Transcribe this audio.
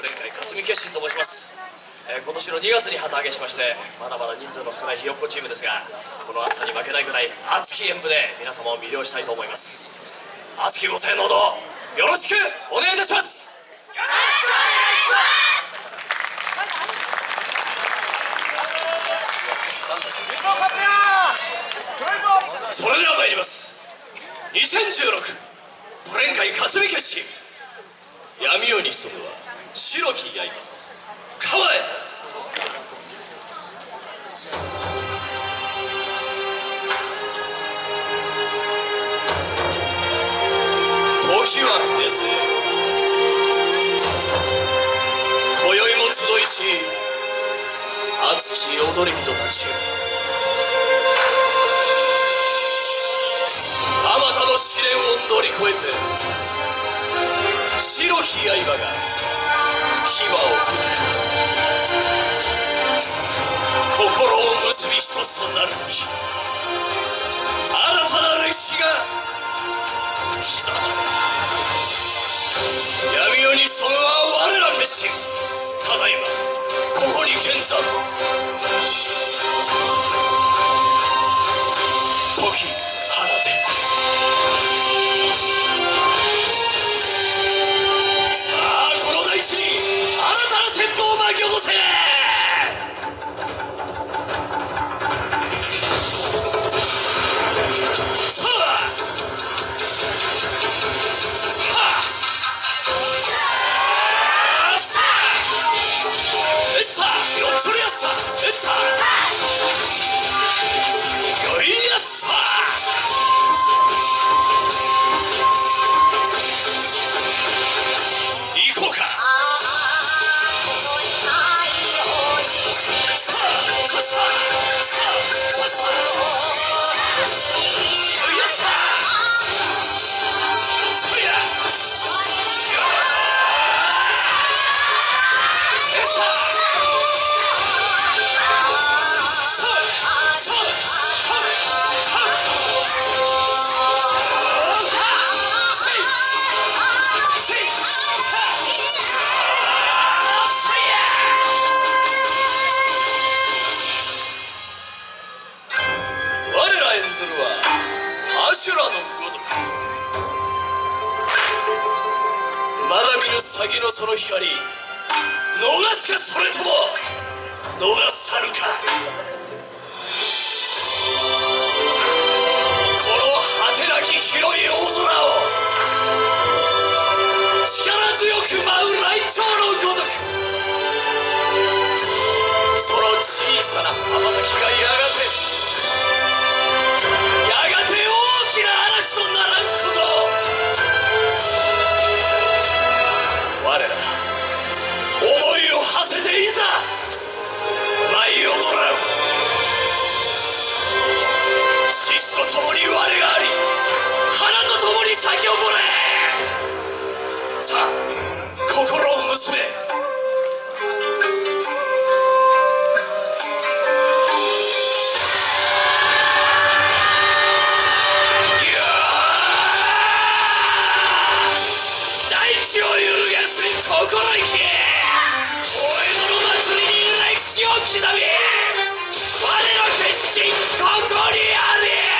ブレン会勝美決心と申します、えー、今年の2月に旗揚げしましてまだまだ人数の少ないひよっこチームですがこの暑さに負けないぐらい熱き演舞で皆様を魅了したいと思います。熱きご声のほどよろしくお願いいたします。よろしくお願いします。それでは参ります。2016ブレン会勝美決心闇夜に潜むは。白き刃構え時は平成今宵も集いし熱き踊り人たちあまたの試練を乗り越えて白き刃が牙を心を結び一つとなる時新たな歴史が刻まれ闇夜にそのは我ら決心ただいまここに現在先のその光逃すかそれとも逃さるか。この果てなき広い大空を。力強く舞う雷鳥のごとくその小さな羽ばたきがやがて咲き誇れさあ心を結べ。心意気。大江戸の祭りに歴史を刻み。我の決心ここにあり。